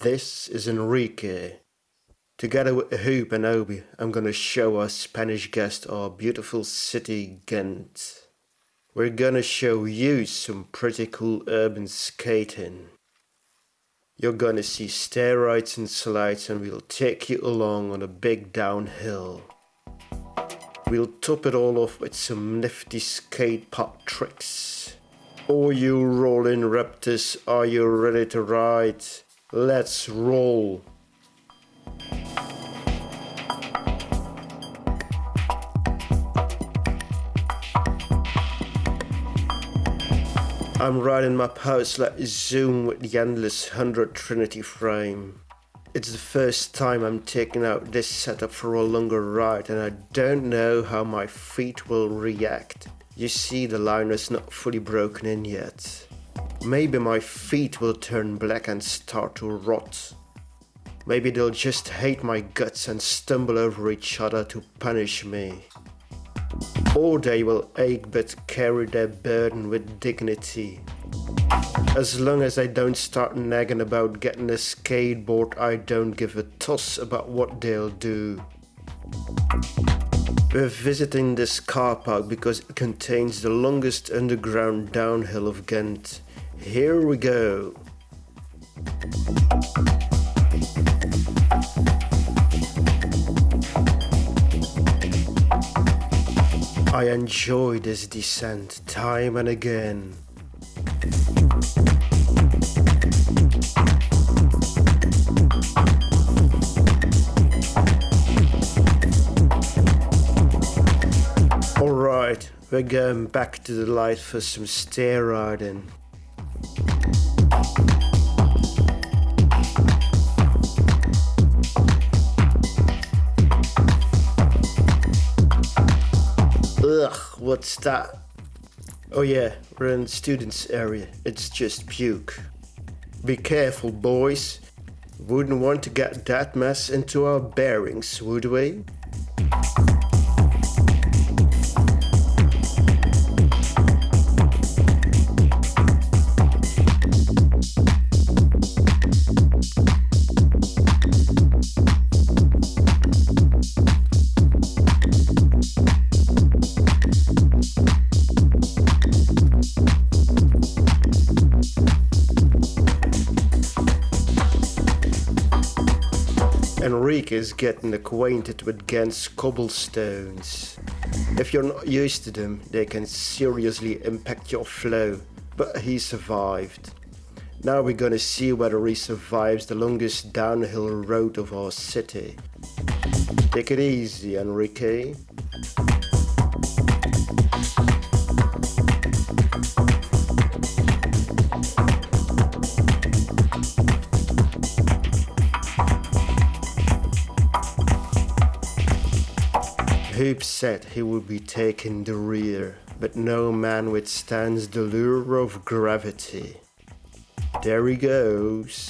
This is Enrique. Together with Hoop and Obi, I'm gonna show our Spanish guest our beautiful city Ghent. We're gonna show you some pretty cool urban skating. You're gonna see stair rides and slides and we'll take you along on a big downhill. We'll top it all off with some nifty skate park tricks. All you rolling raptors, are you ready to ride? Let's roll. I'm riding my Powerslide Zoom with the Endless 100 Trinity frame. It's the first time I'm taking out this setup for a longer ride and I don't know how my feet will react. You see the liner's not fully broken in yet. Maybe my feet will turn black and start to rot. Maybe they'll just hate my guts and stumble over each other to punish me. Or they will ache but carry their burden with dignity. As long as I don't start nagging about getting a skateboard, I don't give a toss about what they'll do. We're visiting this car park because it contains the longest underground downhill of Ghent. Here we go. I enjoy this descent time and again. Alright, we're going back to the light for some stair riding. Ugh, what's that? Oh yeah, we're in students area. It's just puke. Be careful, boys. Wouldn't want to get that mess into our bearings, would we? Enrique is getting acquainted with Ghent's cobblestones. If you're not used to them, they can seriously impact your flow, but he survived. Now we're gonna see whether he survives the longest downhill road of our city. Take it easy, Enrique. Hoop said he would be taking the rear, but no man withstands the lure of gravity. There he goes.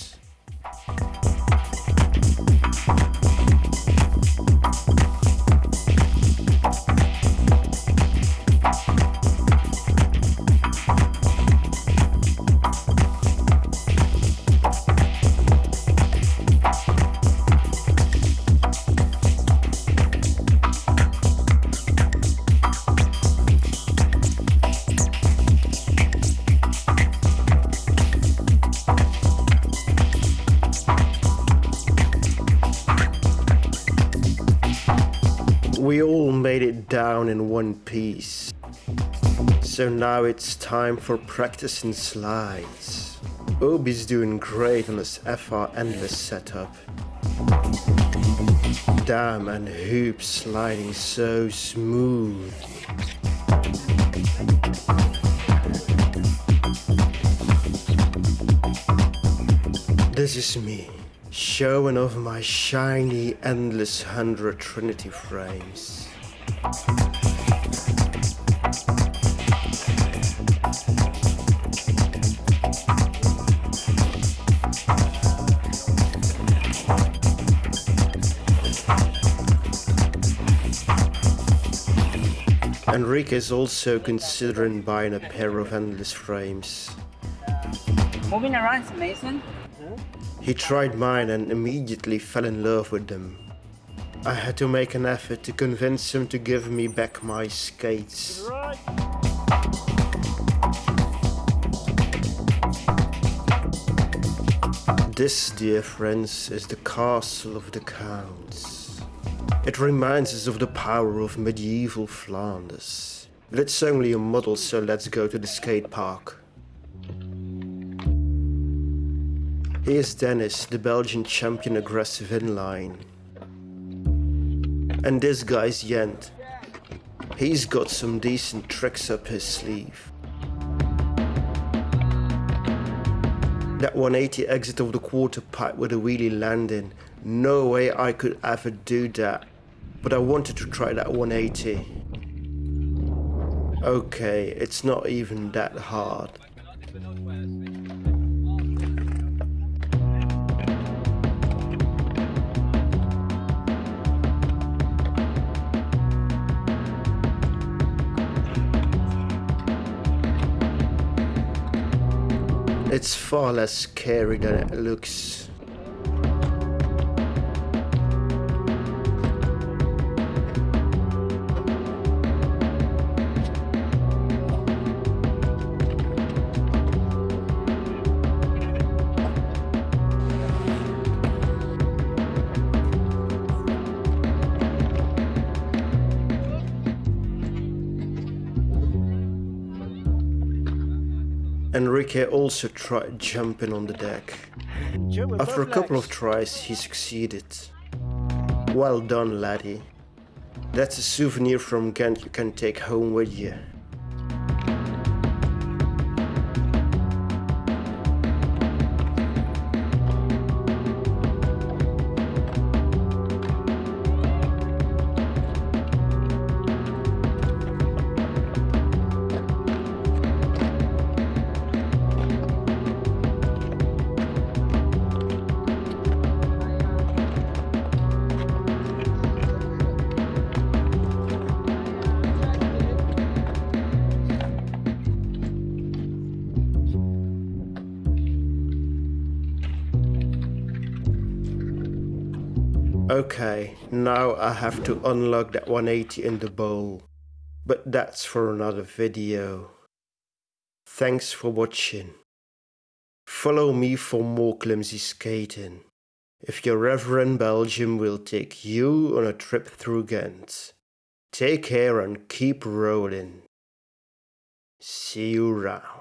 We all made it down in one piece. So now it's time for practicing slides. Obi's doing great on this FR Endless setup. Damn, and Hoop sliding so smooth. This is me, showing off my shiny Endless 100 Trinity frames. Enrique is also considering buying a pair of endless frames. Moving around, Mason. He tried mine and immediately fell in love with them. I had to make an effort to convince him to give me back my skates. This, dear friends, is the castle of the counts. It reminds us of the power of medieval Flanders. But it's only a model, so let's go to the skate park. Here's Dennis, the Belgian champion aggressive inline. And this guy's Jent. He's got some decent tricks up his sleeve. That 180 exit of the quarter pipe with a wheelie landing. No way I could ever do that. But I wanted to try that 180. Okay, it's not even that hard. It's far less scary than it looks. Enrique also tried jumping on the deck. After a couple of tries, he succeeded. Well done, laddie. That's a souvenir from Ghent you can take home with you. Okay, now I have to unlock that 180 in the bowl. But that's for another video. Thanks for watching. Follow me for more clumsy skating. If your Reverend Belgium, we'll take you on a trip through Ghent. Take care and keep rolling. See you around.